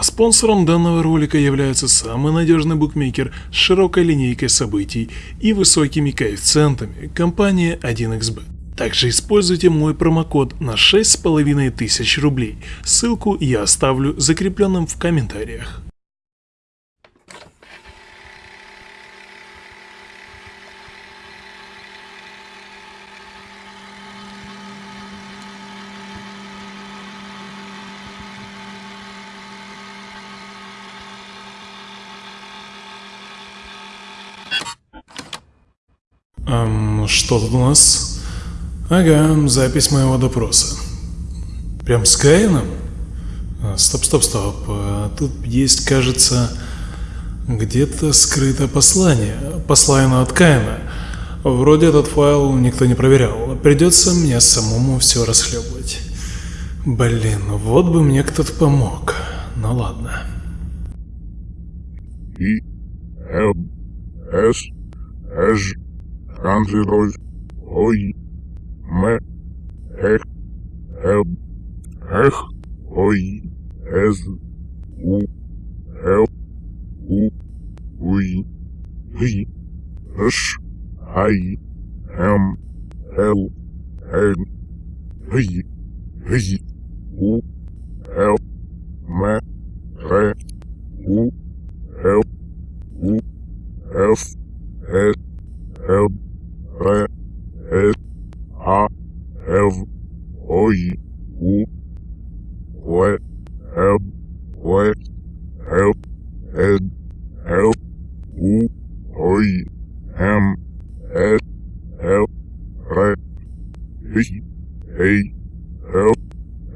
А спонсором данного ролика является самый надежный букмекер с широкой линейкой событий и высокими коэффициентами компания 1xbet. Также используйте мой промокод на 6500 рублей, ссылку я оставлю закрепленным в комментариях. Эм, что тут у нас? Ага, запись моего допроса. Прям с Каином? А, стоп, стоп, стоп. А, тут есть, кажется, где-то скрыто послание. Послание от Каина. Вроде этот файл никто не проверял. Придется мне самому все расхлебывать. Блин, вот бы мне кто-то помог. Ну ладно. И, Л, С, Ж, Контроль, Ой, М, Эх, Л, Эх, Ой, С, У, Л, У, Уй, И, Ш, Ай, М, Л, Н, И, И, У, Л, М, Р, У, Л, У, Ф, С, М, Р, С, А, Ф, Ой, У, В, М, В, Ф, С, Ф, У, Ой, М, С, Ф, Р, И, Эй, Ф,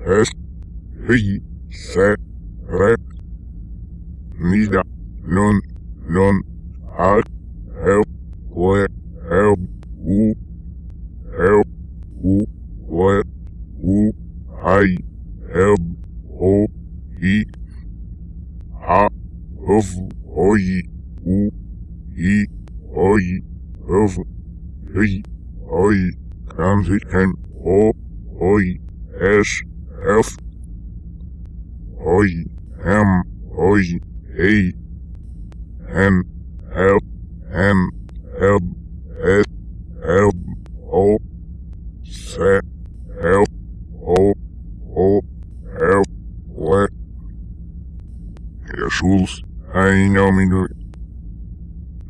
С, И, С, Р, Нида, Нон, Нон, А, Ф, В, Ф, У, Ф, У, В, У, Ай, Ф, О, И, А, Ф, Ой, У, И, I have a I consonant O I S F I M I A N L N L S L O S L O O L W Herr Schulz, einnahmig.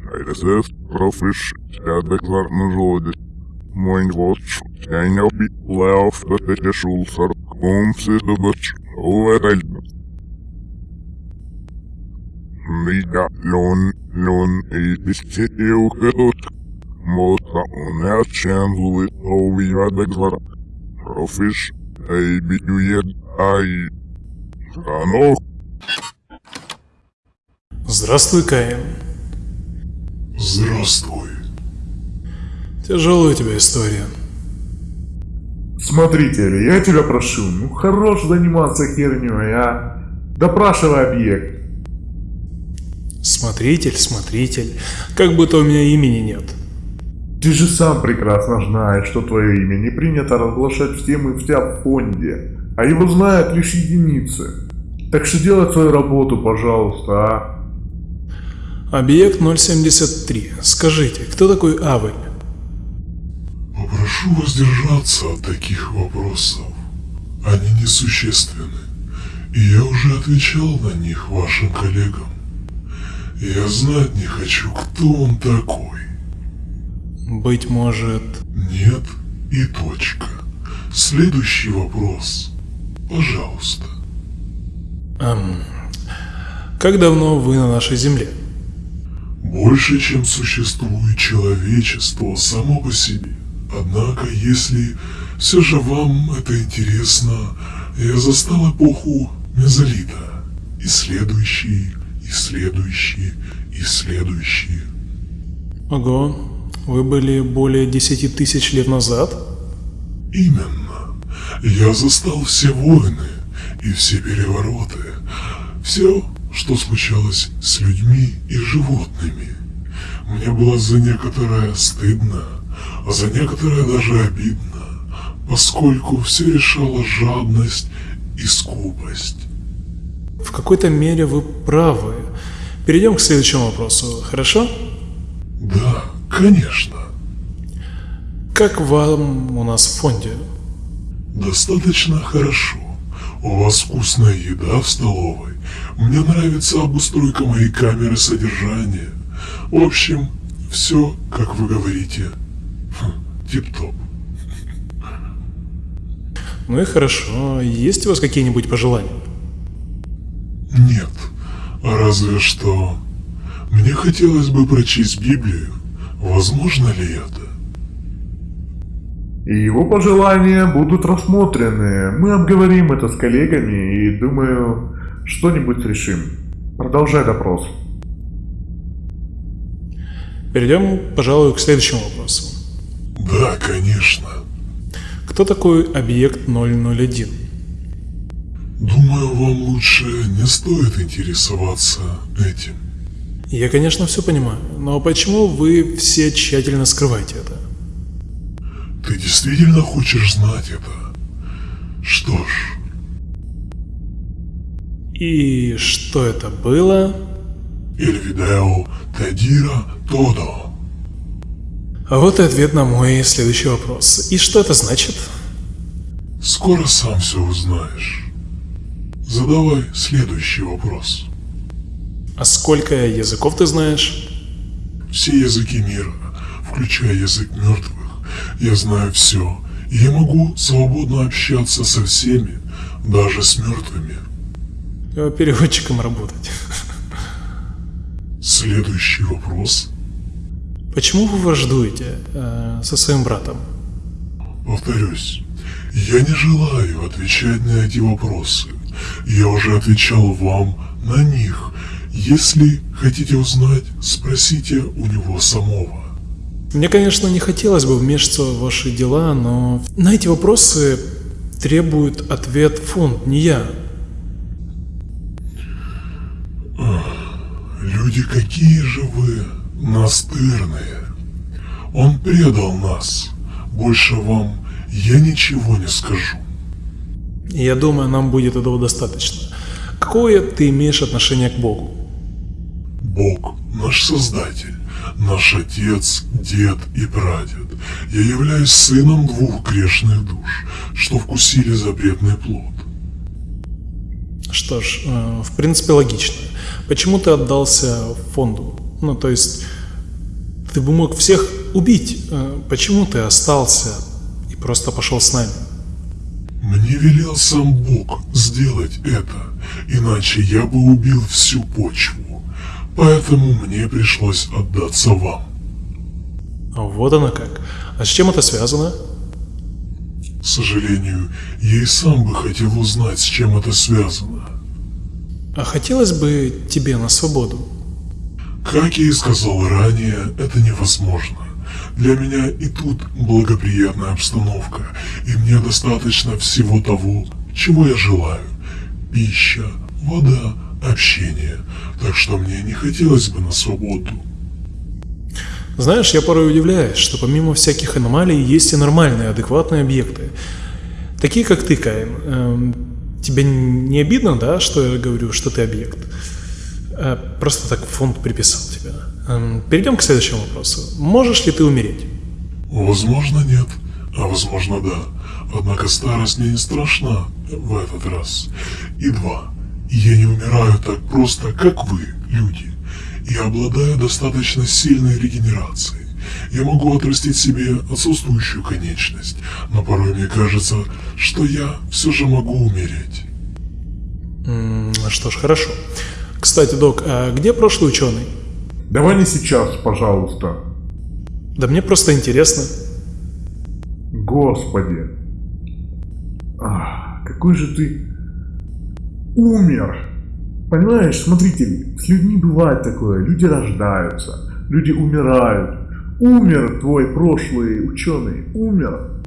Sei das ist? Profis, sēdeklar nu žodis. Moin vots, skaņopi, lēfta te Jesús ar mums ir dabats, uvereļna. Mida lon, lon, īpisti jūkatot. Mota un neatšēnzuli, ovi vadeklar. Profis, ei biju jed, ai. Станок. Здравствуй, Каин. Здравствуй. Тяжелая у тебя история. Смотритель, я тебя прошу, ну хорош заниматься херней, а? Допрашивай объект. Смотритель, смотритель. Как будто у меня имени нет. Ты же сам прекрасно знаешь, что твое имя не принято разглашать всем и вся в фонде, а его знают лишь единицы. Так что делай свою работу, пожалуйста, а? Объект 073. Скажите, кто такой Авель? Попрошу воздержаться от таких вопросов. Они несущественны, и я уже отвечал на них вашим коллегам. Я знать не хочу, кто он такой. Быть может... Нет и точка. Следующий вопрос. Пожалуйста. Эм, как давно вы на нашей земле? Больше, чем существует человечество само по себе. Однако, если все же вам это интересно, я застал эпоху мезолита. И следующие, и следующие, и следующие. Ого, вы были более 10 тысяч лет назад? Именно. Я застал все войны и все перевороты. Все, что случалось с людьми и животными. Мне было за некоторое стыдно, а за некоторое даже обидно, поскольку все решала жадность и скупость. в какой-то мере вы правы. Перейдем к следующему вопросу, хорошо? Да, конечно. Как вам у нас в фонде? Достаточно хорошо. У вас вкусная еда в столовой. Мне нравится обустройка моей камеры содержания. В общем, все, как вы говорите, хм, тип-топ. Ну и хорошо. Есть у вас какие-нибудь пожелания? Нет, разве что... Мне хотелось бы прочесть Библию. Возможно ли это? И его пожелания будут рассмотрены. Мы обговорим это с коллегами и, думаю, что-нибудь решим. Продолжай допрос. Перейдем, пожалуй, к следующему вопросу. Да, конечно. Кто такой объект 001? Думаю, вам лучше не стоит интересоваться этим. Я, конечно, все понимаю, но почему вы все тщательно скрываете это? Ты действительно хочешь знать это? Что ж, И что это было? Эльвидео Тедира Тодо. А вот и ответ на мой следующий вопрос. И что это значит? Скоро сам все узнаешь. Задавай следующий вопрос. А сколько языков ты знаешь? Все языки мира, включая язык мертвых, я знаю все, и я могу свободно общаться со всеми, даже с мертвыми. Э, Переводчиком работать. Следующий вопрос. Почему вы враждуете э, со своим братом? Повторюсь, я не желаю отвечать на эти вопросы. Я уже отвечал вам на них. Если хотите узнать, спросите у него самого. Мне, конечно, не хотелось бы вмешиваться в ваши дела, но на эти вопросы требует ответ фонд, не я. Люди, какие же вы настырные. Он предал нас. Больше вам я ничего не скажу. Я думаю, нам будет этого достаточно. Какое ты имеешь отношение к Богу? Бог – наш Создатель, наш Отец, Дед и Прадед. Я являюсь сыном двух грешных душ, что вкусили запретный плод. Что ж, э, в принципе логично. Почему ты отдался фонду? Ну, то есть, ты бы мог всех убить. Э, Почему ты остался и просто пошел с нами? Мне велел сам Бог сделать это, иначе я бы убил всю почву. Поэтому мне пришлось отдаться вам. Вот оно как. А с чем это связано? К сожалению, я и сам бы хотел узнать, с чем это связано. А хотелось бы тебе на свободу? Как я и сказал ранее, это невозможно. Для меня и тут благоприятная обстановка, и мне достаточно всего того, чего я желаю. Пища, вода, общение. Так что мне не хотелось бы на свободу. Знаешь, я порой удивляюсь, что помимо всяких аномалий есть и нормальные, адекватные объекты. Такие, как ты, Каин. Эм, тебе не обидно, да, что я говорю, что ты объект? Э, просто так фонд приписал тебя. Эм, перейдем к следующему вопросу. Можешь ли ты умереть? Возможно, нет, а возможно, да. Однако старость мне не страшна в этот раз. И два. Я не умираю так просто, как вы, люди. Я обладаю достаточно сильной регенерацией. Я могу отрастить себе отсутствующую конечность, но порой мне кажется, что я все же могу умереть. М, Что ж, хорошо. Кстати, док, а где прошлый ученый? Давай не сейчас, пожалуйста. Да мне просто интересно. Господи. Ах, какой же ты умер. Понимаешь, смотрите, с людьми бывает такое. Люди рождаются, люди умирают. Умер твой прошлый ученый, умер.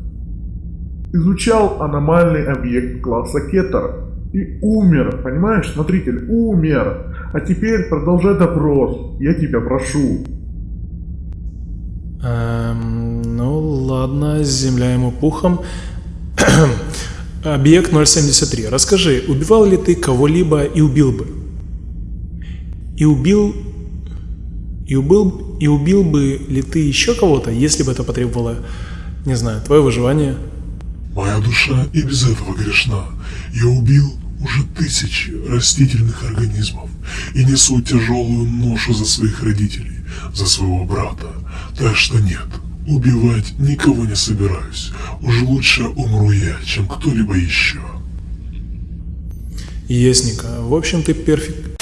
Изучал аномальный объект класса Кетер и умер, понимаешь, смотритель, умер. А теперь продолжай допрос, я тебя прошу. Эм, ну ладно, земля ему пухом. Объект 073. Расскажи, убивал ли ты кого-либо и убил бы? И убил... И убил... И убил бы ли ты еще кого-то, если бы это потребовало, не знаю, твое выживание? Моя душа и без этого грешна. Я убил уже тысячи растительных организмов и несу тяжелую ношу за своих родителей, за своего брата. Так что нет, убивать никого не собираюсь. Уж лучше умру я, чем кто-либо еще. Ясненько. В общем, ты перфект...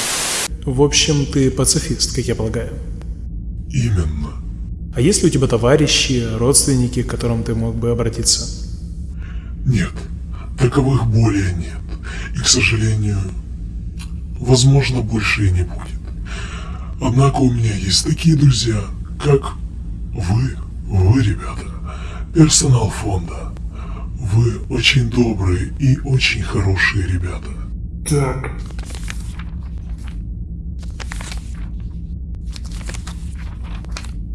В общем, ты пацифист, как я полагаю. Именно. А есть ли у тебя товарищи, родственники, к которым ты мог бы обратиться? Нет, таковых более нет. И, к сожалению, возможно, больше и не будет. Однако у меня есть такие друзья, как вы, вы, ребята, персонал фонда. Вы очень добрые и очень хорошие ребята. Так.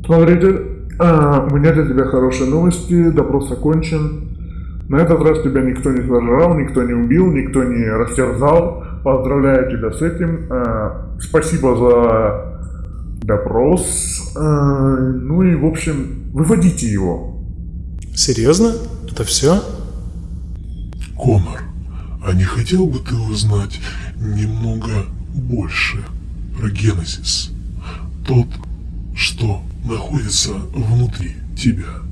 Смотрите, а, у меня для тебя хорошие новости, допрос окончен. На этот раз тебя никто не сожрал, никто не убил, никто не растерзал. Поздравляю тебя с этим. А, спасибо за допрос. А, ну и, в общем, выводите его. Серьезно? Это все? Конор, а не хотел бы ты узнать немного больше про Генезис? Тот, что находится внутри тебя.